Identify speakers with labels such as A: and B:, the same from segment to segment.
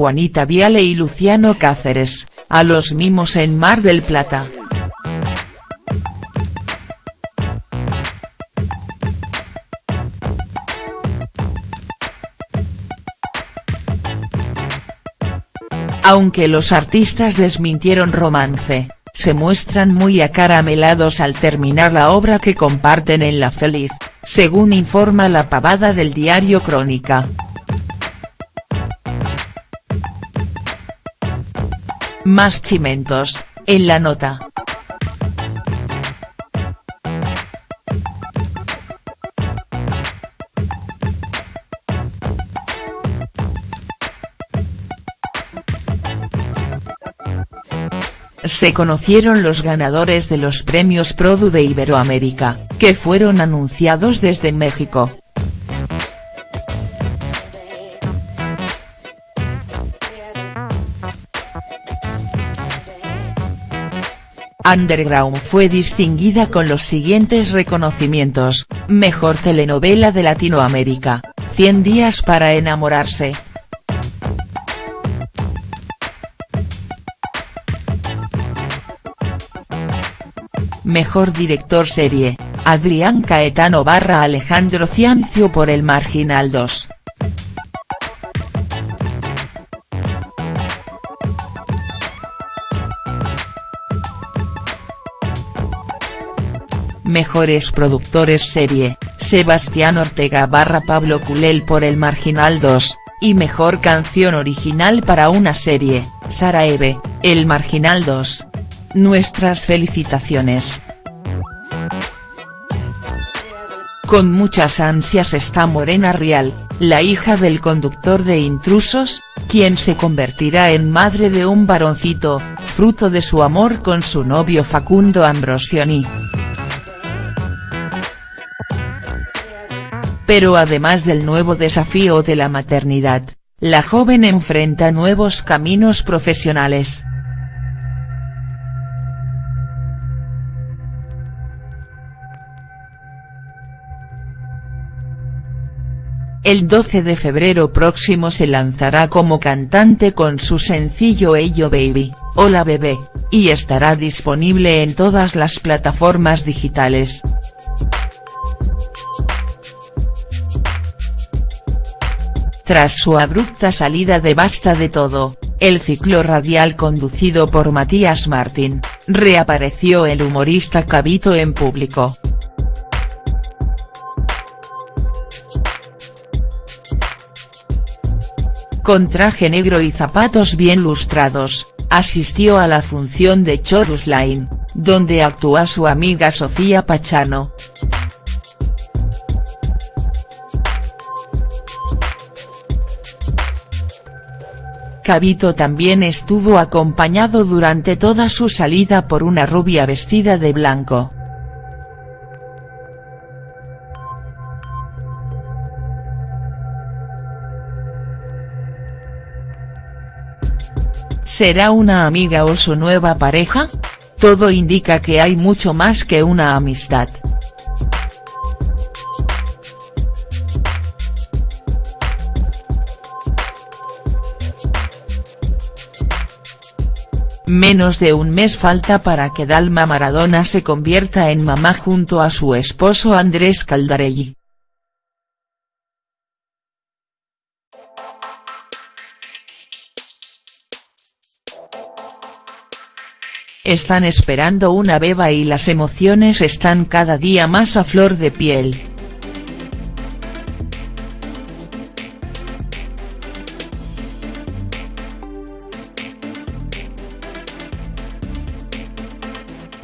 A: Juanita Viale y Luciano Cáceres, a los mimos en Mar del Plata. Aunque los artistas desmintieron romance, se muestran muy acaramelados al terminar la obra que comparten en La Feliz, según informa la pavada del diario Crónica. Más chimentos, en la nota. se conocieron los ganadores de los premios Produ de Iberoamérica, que fueron anunciados desde México. Underground fue distinguida con los siguientes reconocimientos, Mejor telenovela de Latinoamérica, 100 días para enamorarse, Mejor Director Serie, Adrián Caetano barra Alejandro Ciancio por El Marginal 2. Mejores Productores Serie, Sebastián Ortega barra Pablo Culel por El Marginal 2, y Mejor Canción Original para una Serie, Sara Eve, El Marginal 2. Nuestras felicitaciones. Con muchas ansias está Morena Rial, la hija del conductor de Intrusos, quien se convertirá en madre de un varoncito, fruto de su amor con su novio Facundo Ambrosioni. Pero además del nuevo desafío de la maternidad, la joven enfrenta nuevos caminos profesionales. El 12 de febrero próximo se lanzará como cantante con su sencillo Ello Baby, Hola Bebé, y estará disponible en todas las plataformas digitales. Tras su abrupta salida de Basta de Todo, el ciclo radial conducido por Matías Martín, reapareció el humorista Cabito en público. con traje negro y zapatos bien lustrados, asistió a la función de Chorus Line, donde actúa su amiga Sofía Pachano. Cabito también estuvo acompañado durante toda su salida por una rubia vestida de blanco. ¿Será una amiga o su nueva pareja? Todo indica que hay mucho más que una amistad. Menos de un mes falta para que Dalma Maradona se convierta en mamá junto a su esposo Andrés Caldarelli. Están esperando una beba y las emociones están cada día más a flor de piel.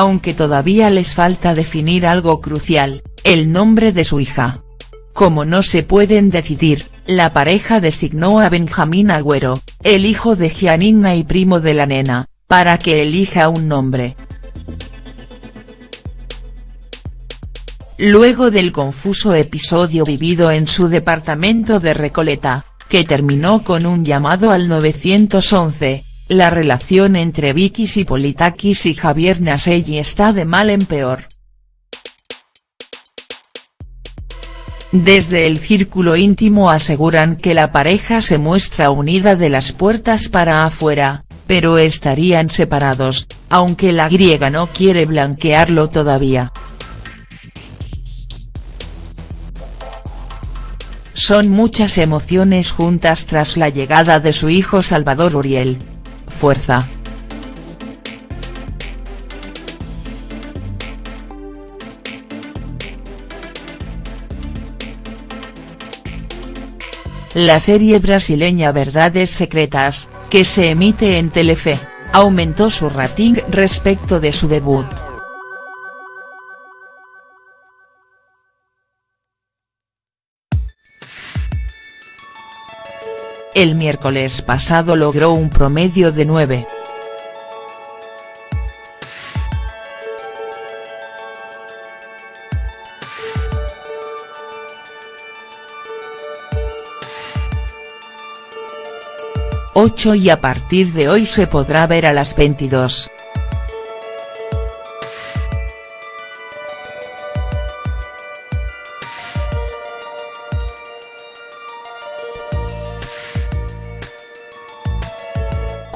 A: Aunque todavía les falta definir algo crucial, el nombre de su hija. Como no se pueden decidir, la pareja designó a Benjamín Agüero, el hijo de Gianina y primo de la nena, para que elija un nombre. Luego del confuso episodio vivido en su departamento de Recoleta, que terminó con un llamado al 911, la relación entre Vicky Politakis y Javier Naselli está de mal en peor. Desde el círculo íntimo aseguran que la pareja se muestra unida de las puertas para afuera, pero estarían separados, aunque la griega no quiere blanquearlo todavía. Son muchas emociones juntas tras la llegada de su hijo Salvador Uriel. Fuerza. La serie brasileña Verdades Secretas, que se emite en Telefe, aumentó su rating respecto de su debut. El miércoles pasado logró un promedio de 9. 8 y a partir de hoy se podrá ver a las 22.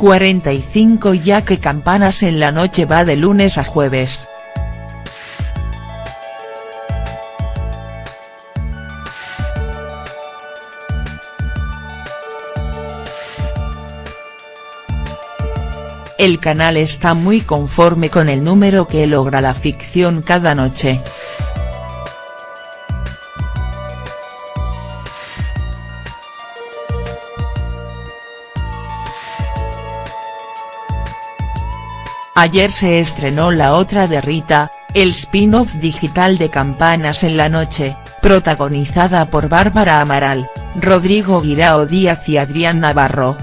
A: «45 ya que Campanas en la noche va de lunes a jueves». El canal está muy conforme con el número que logra la ficción cada noche. Ayer se estrenó la otra de Rita, el spin-off digital de Campanas en la noche, protagonizada por Bárbara Amaral, Rodrigo Guirao Díaz y Adrián Navarro.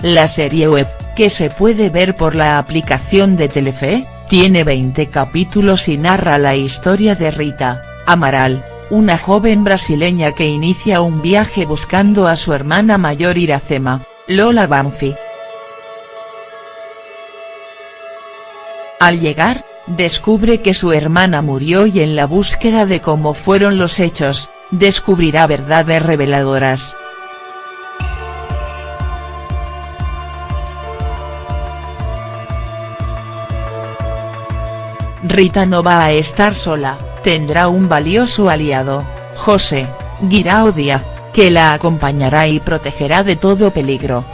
A: La serie web, que se puede ver por la aplicación de Telefe, tiene 20 capítulos y narra la historia de Rita, Amaral, una joven brasileña que inicia un viaje buscando a su hermana mayor Iracema, Lola Banfi. Al llegar, descubre que su hermana murió y en la búsqueda de cómo fueron los hechos, descubrirá verdades reveladoras. Rita no va a estar sola, tendrá un valioso aliado, José, Guirao Díaz, que la acompañará y protegerá de todo peligro.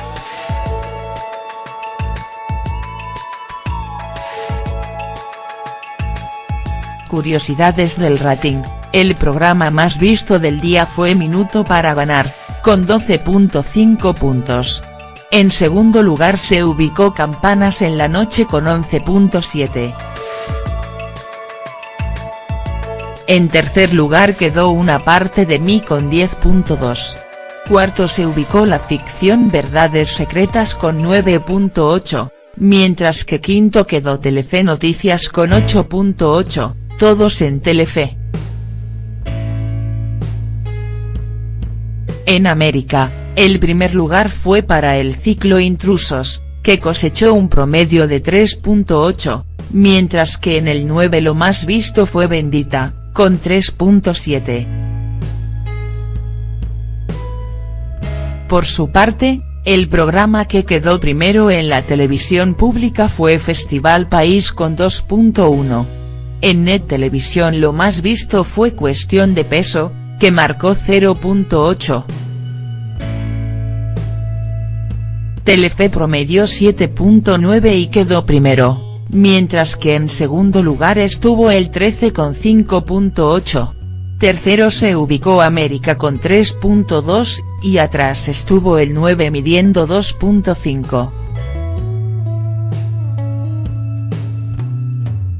A: Curiosidades del rating, el programa más visto del día fue Minuto para ganar, con 12.5 puntos. En segundo lugar se ubicó Campanas en la noche con 11.7. En tercer lugar quedó una parte de mí con 10.2. Cuarto se ubicó la ficción Verdades Secretas con 9.8, mientras que quinto quedó Telefe Noticias con 8.8, todos en Telefe. En América, el primer lugar fue para el ciclo Intrusos, que cosechó un promedio de 3.8, mientras que en el 9 lo más visto fue Bendita, con 3.7. Por su parte, el programa que quedó primero en la televisión pública fue Festival País con 2.1. En Net Televisión lo más visto fue Cuestión de Peso, que marcó 0.8. Telefe promedió 7.9 y quedó primero mientras que en segundo lugar estuvo el 13 con 5.8. Tercero se ubicó América con 3.2, y atrás estuvo el 9 midiendo 2.5.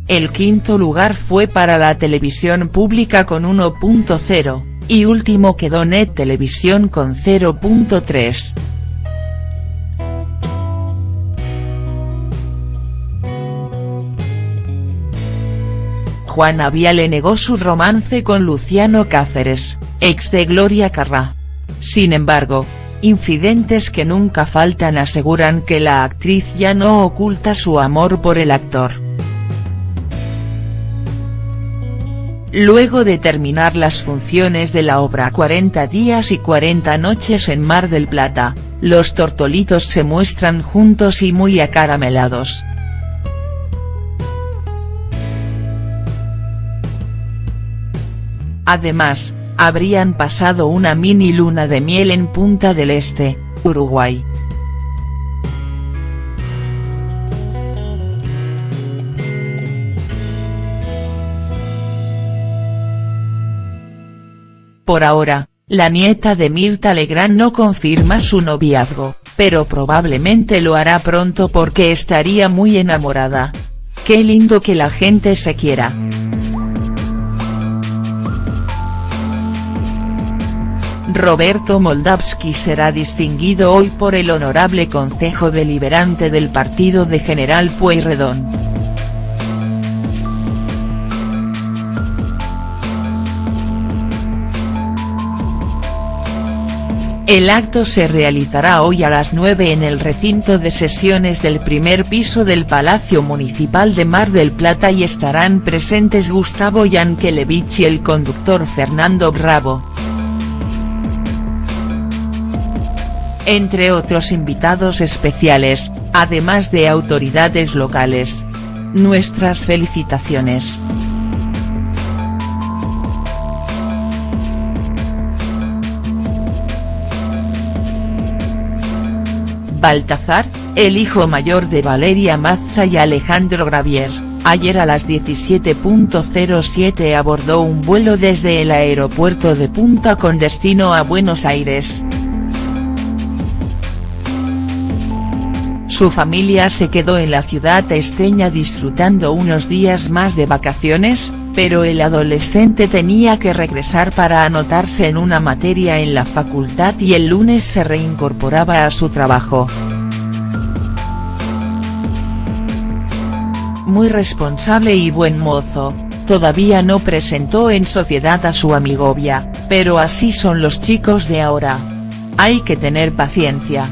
A: El quinto lugar fue para la televisión pública con 1.0, y último quedó Net Televisión con 0.3. Juana Viale negó su romance con Luciano Cáceres, ex de Gloria Carrá. Sin embargo, infidentes que nunca faltan aseguran que la actriz ya no oculta su amor por el actor. Luego de terminar las funciones de la obra 40 días y 40 noches en Mar del Plata, los tortolitos se muestran juntos y muy acaramelados. Además, habrían pasado una mini luna de miel en Punta del Este, Uruguay. Por ahora, la nieta de Mirta Legrand no confirma su noviazgo, pero probablemente lo hará pronto porque estaría muy enamorada. Qué lindo que la gente se quiera. Roberto Moldavsky será distinguido hoy por el Honorable Consejo Deliberante del Partido de General Pueyrredón. El acto se realizará hoy a las 9 en el recinto de sesiones del primer piso del Palacio Municipal de Mar del Plata y estarán presentes Gustavo Yankelevich y el conductor Fernando Bravo. Entre otros invitados especiales, además de autoridades locales. Nuestras felicitaciones. Baltazar, el hijo mayor de Valeria Mazza y Alejandro Gravier, ayer a las 17.07 abordó un vuelo desde el aeropuerto de Punta con destino a Buenos Aires. Su familia se quedó en la ciudad esteña disfrutando unos días más de vacaciones, pero el adolescente tenía que regresar para anotarse en una materia en la facultad y el lunes se reincorporaba a su trabajo. Muy responsable y buen mozo, todavía no presentó en sociedad a su amigovia, pero así son los chicos de ahora. Hay que tener paciencia.